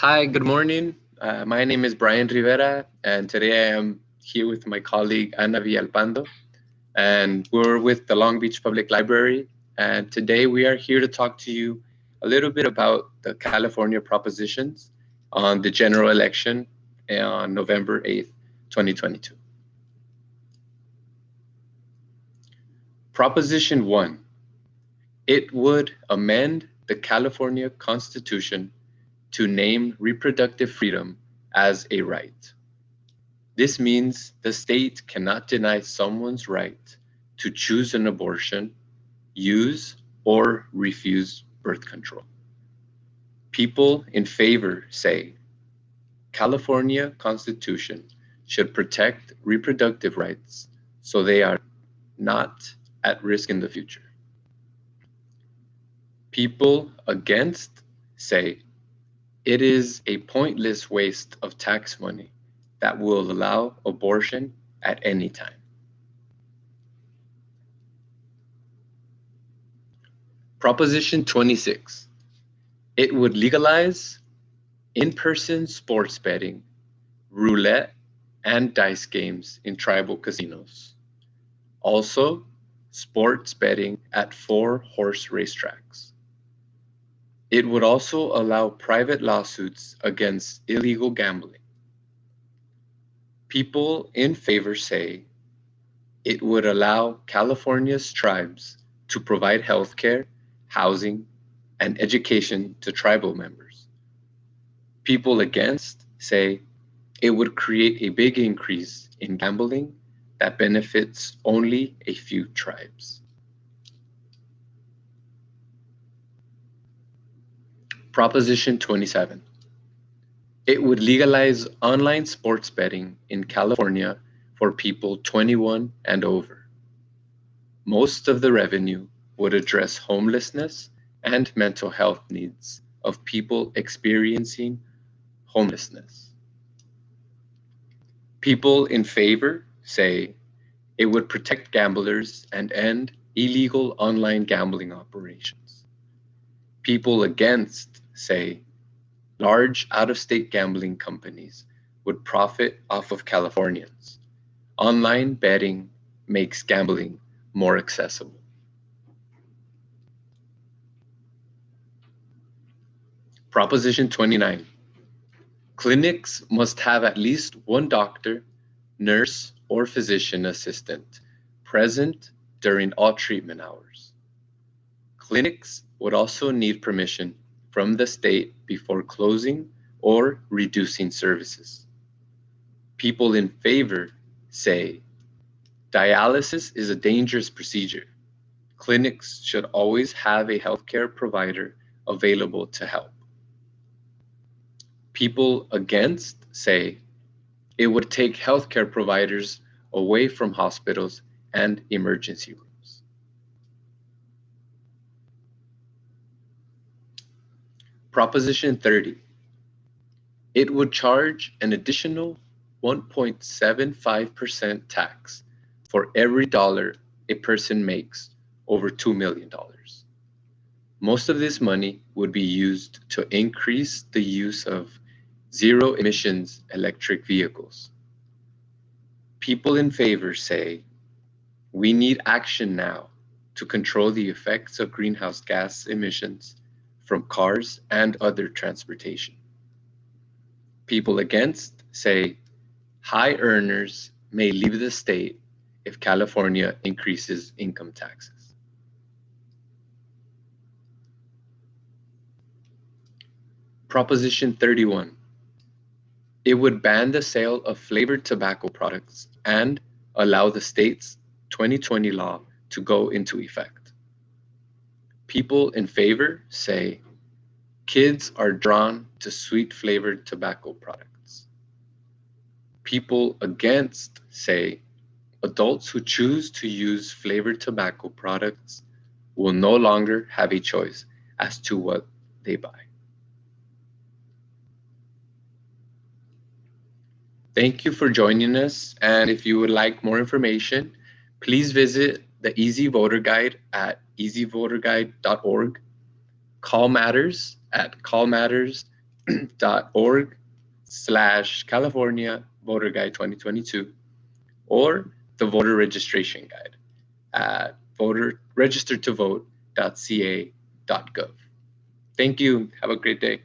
Hi, good morning. Uh, my name is Brian Rivera, and today I am here with my colleague Ana Villalpando, and we're with the Long Beach Public Library. And today we are here to talk to you a little bit about the California propositions on the general election on November 8th, 2022. Proposition 1. It would amend the California Constitution to name reproductive freedom as a right. This means the state cannot deny someone's right to choose an abortion, use, or refuse birth control. People in favor say California Constitution should protect reproductive rights so they are not at risk in the future. People against say it is a pointless waste of tax money that will allow abortion at any time. Proposition 26. It would legalize in-person sports betting, roulette, and dice games in tribal casinos. Also, sports betting at four horse racetracks. It would also allow private lawsuits against illegal gambling. People in favor say it would allow California's tribes to provide health care, housing, and education to tribal members. People against say it would create a big increase in gambling that benefits only a few tribes. Proposition 27. It would legalize online sports betting in California for people 21 and over. Most of the revenue would address homelessness and mental health needs of people experiencing homelessness. People in favor say it would protect gamblers and end illegal online gambling operations. People against say large out-of-state gambling companies would profit off of Californians. Online betting makes gambling more accessible. Proposition 29. Clinics must have at least one doctor, nurse, or physician assistant present during all treatment hours. Clinics would also need permission from the state before closing or reducing services. People in favor say dialysis is a dangerous procedure. Clinics should always have a healthcare provider available to help. People against say it would take healthcare providers away from hospitals and emergency rooms. Proposition 30. It would charge an additional 1.75% tax for every dollar a person makes over $2 million. Most of this money would be used to increase the use of zero emissions electric vehicles. People in favor say, we need action now to control the effects of greenhouse gas emissions from cars and other transportation. People against say high earners may leave the state if California increases income taxes. Proposition 31. It would ban the sale of flavored tobacco products and allow the state's 2020 law to go into effect. People in favor say kids are drawn to sweet flavored tobacco products. People against say adults who choose to use flavored tobacco products will no longer have a choice as to what they buy. Thank you for joining us. And if you would like more information, please visit the Easy Voter Guide at easyvoterguide.org, CalMatters at calmatters.org slash California Voter Guide 2022, or the voter registration guide at voter register to vote.ca.gov. Thank you. Have a great day.